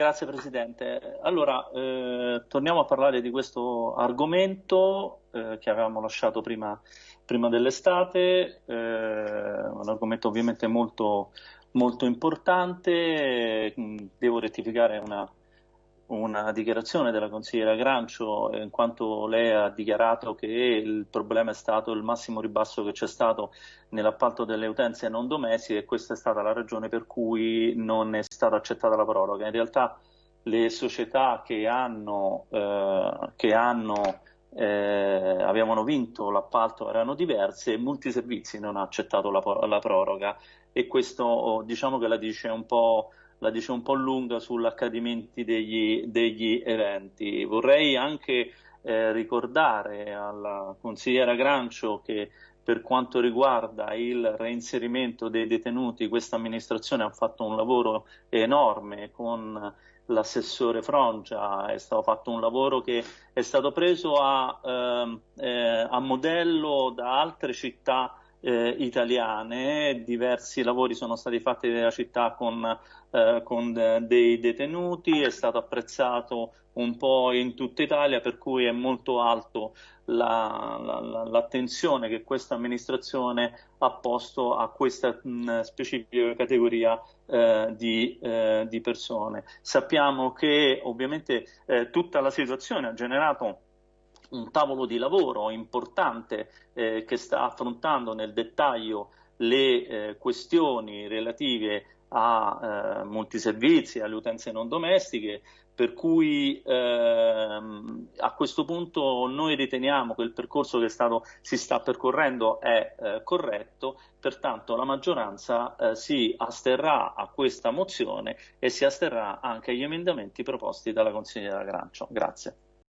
Grazie Presidente. Allora, eh, torniamo a parlare di questo argomento eh, che avevamo lasciato prima, prima dell'estate, eh, un argomento ovviamente molto, molto importante. Devo rettificare una, una dichiarazione della consigliera Grancio in quanto lei ha dichiarato che il problema è stato il massimo ribasso che c'è stato nell'appalto delle utenze non domestiche e questa è stata la ragione per cui non è stata accettata la proroga. In realtà le società che hanno, eh, che hanno eh, avevano vinto l'appalto erano diverse e Multiservizi non ha accettato la, la proroga e questo diciamo che la dice un po' la dice un po' lunga sull'accadimento degli, degli, eventi. Vorrei anche eh, ricordare alla consigliera Grancio che per quanto riguarda il reinserimento dei detenuti, questa amministrazione ha fatto un lavoro enorme con l'assessore Frongia, è stato fatto un lavoro che è stato preso a, ehm, eh, a modello da altre città eh, italiane, diversi lavori sono stati fatti nella città con, eh, con dei detenuti, è stato apprezzato un po' in tutta Italia, per cui è molto alto l'attenzione la, la, che questa amministrazione ha posto a questa mh, specifica categoria eh, di, eh, di, persone. Sappiamo che ovviamente eh, tutta la situazione ha generato un tavolo di lavoro importante eh, che sta affrontando nel dettaglio le eh, questioni relative a eh, multiservizi, alle utenze non domestiche, per cui ehm, a questo punto noi riteniamo che il percorso che stato, si sta percorrendo è eh, corretto, pertanto la maggioranza eh, si asterrà a questa mozione e si asterrà anche agli emendamenti proposti dalla consigliera Grancio. Grazie.